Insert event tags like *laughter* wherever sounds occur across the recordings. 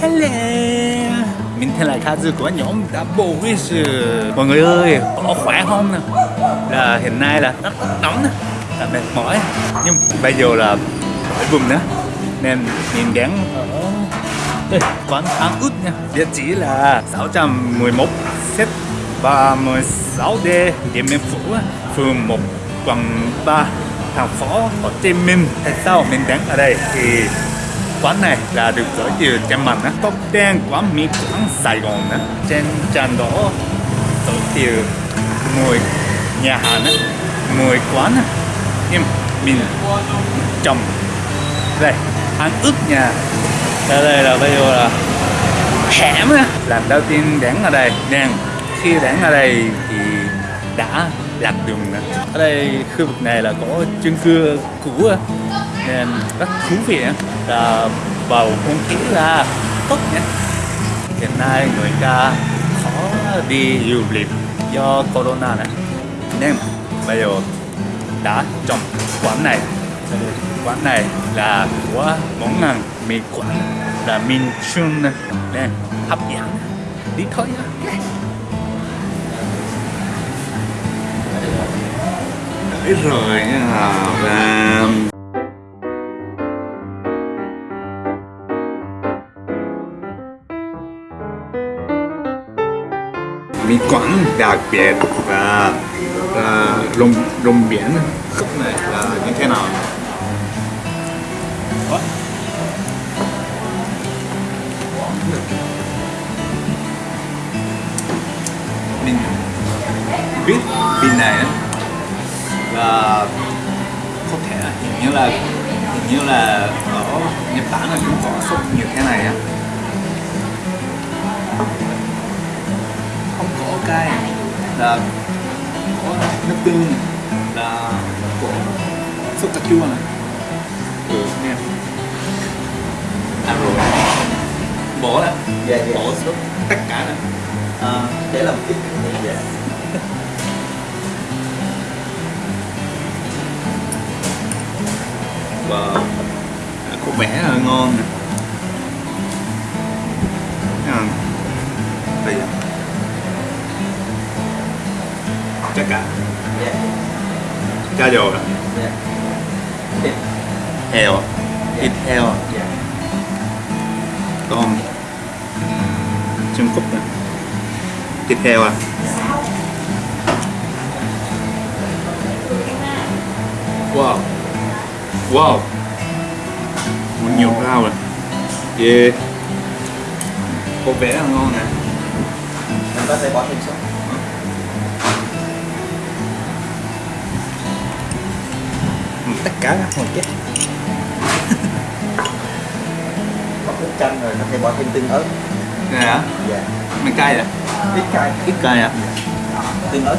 Hello. Mình tên là Kazu của nhóm Double Wish Mọi người ơi, có khỏe không nè? Là hiện nay là rất nóng nè Là mệt mỏi. Nhưng bây giờ là khỏi vùng nữa Nên mình đang ở đây, quán ăn út nha. Địa chỉ là 611 Z 36D Điện Biên Phủ Phường 1 quận 3 thành phố Hồ Chí Minh. Tại sao mình đang ở đây? Thì quán này là được giới thiệu trên mình á top đen quán mì quán Sài Gòn á. Trên trang đó giới thiệu 10 nhà hàng á 10 quán á. Nhưng mình chồng đây ăn ướp nhà. Đây đây là bây giờ là hẻm á. Lần đầu tiên đến ở đây nên khi đến ở đây thì đã lạc đường nữa. ở đây khu vực này là có chung cư cũ á, nên rất thú vị á. là bầu không khí là tốt nhé hiện nay người ta khó đi du lịch do corona này. Nên bây giờ đã trong quán này. Quán này là của món ăn mì quán là minh Chun. Nên hấp dẫn. Đi thôi nhé Ít rồi nha và quán đặc biệt và là lồng biển. Khúc này là như thế nào? Mình biết bên này là có thể là hình như là, hình như là ở Nhật Bản là cũng có sốt như thế tương này, là có sốt cà chua này. Ừ. Nghe ăn rồi bỏ là Dạ, dạ. bỏ sốt tất cả này à, để làm thì dạ. và có vẻ là ngon nè. À, đây à. chắc cả Yeah. cha dầu à dạ thịt heo. À thịt heo. À dạ con. Chân cúc nè. Thịt heo à? Wow. Wow. Một nhiều rau rồi yeah. Có vẻ là ngon nè. Em có thể bỏ thêm sốt. Tất cả các hồi chết bỏ nước chanh rồi có thể bỏ thêm tương ớt. Nè hả? Dạ. Mình cay à ít cay. Ít cay à tương ớt.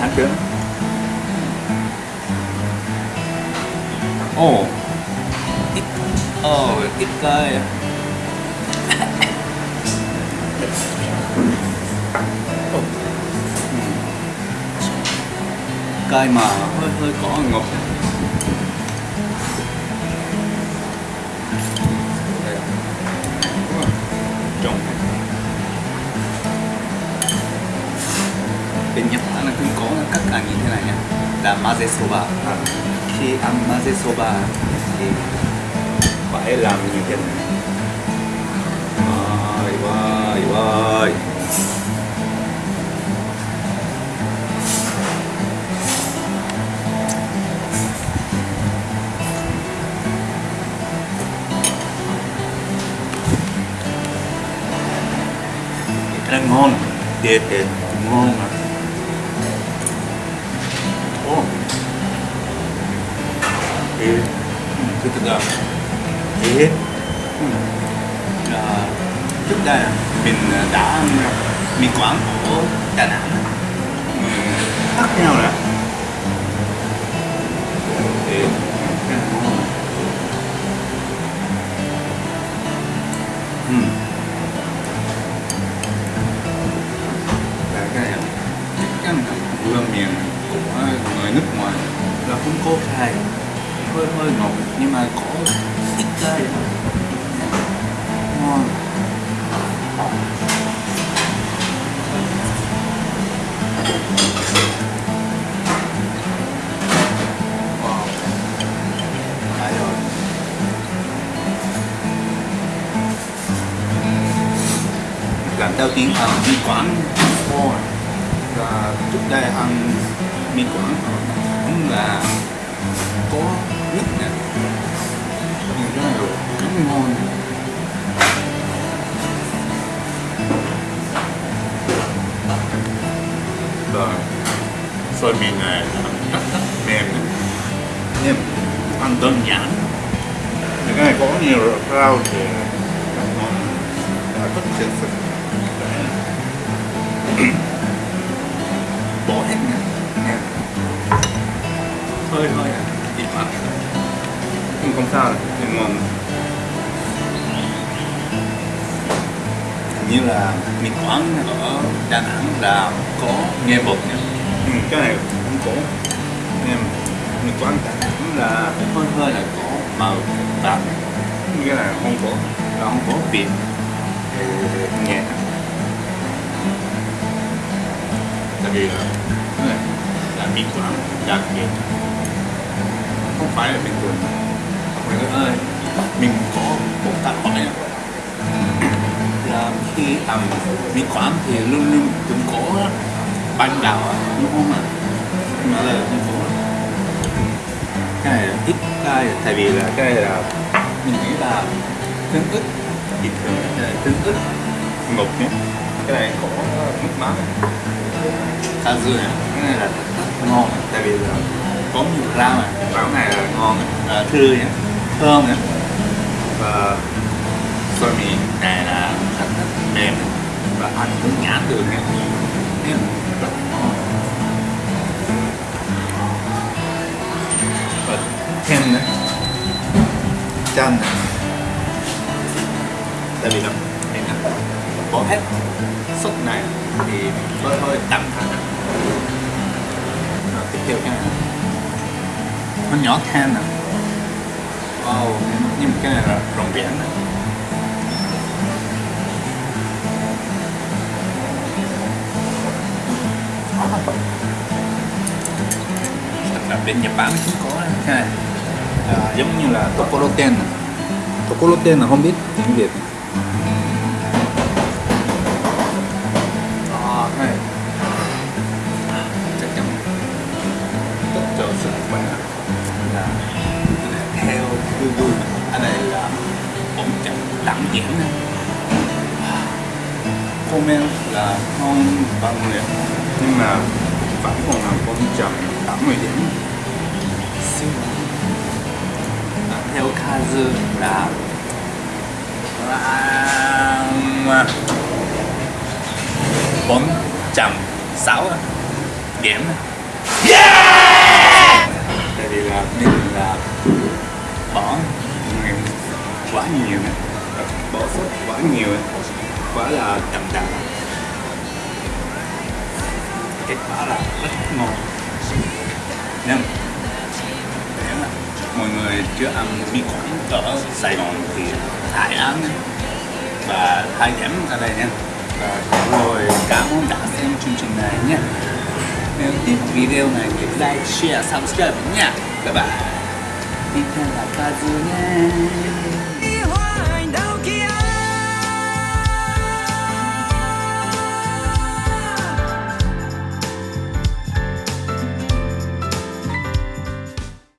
Ăn được ồ. Ít ồ ít cay à. Ồ. Ừ. cay mà hơi hơi có ngọt bên Nhật Bản là cũng có các ăn như thế này nhá là maze soba khi ăn maze soba thì phải làm như thế này cái ngon. Đẹp đẹp ngon mà. Ồ. Ế cứ thực ra ế à, ừ. trước đây mình đã Mình quán quảng ở Đà Nẵng. của người nước ngoài là cũng có cay hơi hơi ngọt, nhưng mà có ít cay ngon. Lần đầu tiếng à, ăn đi quán bò và trước đây ăn mì quảng. Cũng là có nước nè. Nhưng rất là rất ngon rồi xôi mì này. Rất rất mềm nhưng ăn đơn giản. Cái này có nhiều rau thì rất ngon. Và rất chất *clears throat* sức bỏ hết nè hơi hơi à thịt mặt nhưng không sao đâu nhưng ngon như là mì quảng ở Đà Nẵng là có nghe bột nha ừ, cái này không có em mì quán Đà Nẵng là hơi hơi là có màu vàng cái này không có và không có vị nhẹ tại vì là là mì quán đặc biệt không phải là bình thường. Mọi người ơi mình có một tác hỏi này là khi ăn mì quán thì luôn luôn cũng có ban đào đúng không ạ? Nhưng mà là không có cái này là ít cái tại vì là cái này là mình nghĩ là tương ức bình thường Ờ, tương ức ngục nhé. Cái này có nước mắm cá dưa này cái này là ngon tại vì là có nhiều rau này rau này là ngon à, à thư nhé thơm nhé và xôi mì này là rất rất mềm và ăn cũng nhãn được nhé nên rất ngon. Và thêm nữa. Chanh này. Tại vì là mình đã bỏ hết sốt này thì hơi hơi đậm thật. Tiếp theo cái này nó nhỏ than à. Wow nhưng mà cái này là rồng biển à. nè thật là bên Nhật Bản cũng có cái này à, giống như là tokoroten à. tokoroten là không biết tiếng Việt. Diễn comment là ngon và nguyện nhưng mà vẫn còn là con chậm tám mươi điểm. Siêu à, theo Kazu là là bốn trăm sáu điểm. Tại vì là mình là bỏ quá nhiều. nè bỏ sốt quá nhiều ấy. quá là đậm đà kết quả là rất ngon. Nhưng nếu mà mọi người chưa ăn mì quảng ở Sài Gòn thì hãy ăn. Và hãy điểm ở đây nha. Và rồi cảm ơn đã xem chương trình này nhé nếu thích video này thì like, share, subscribe nha các bạn tiếp theo là Kazu nha.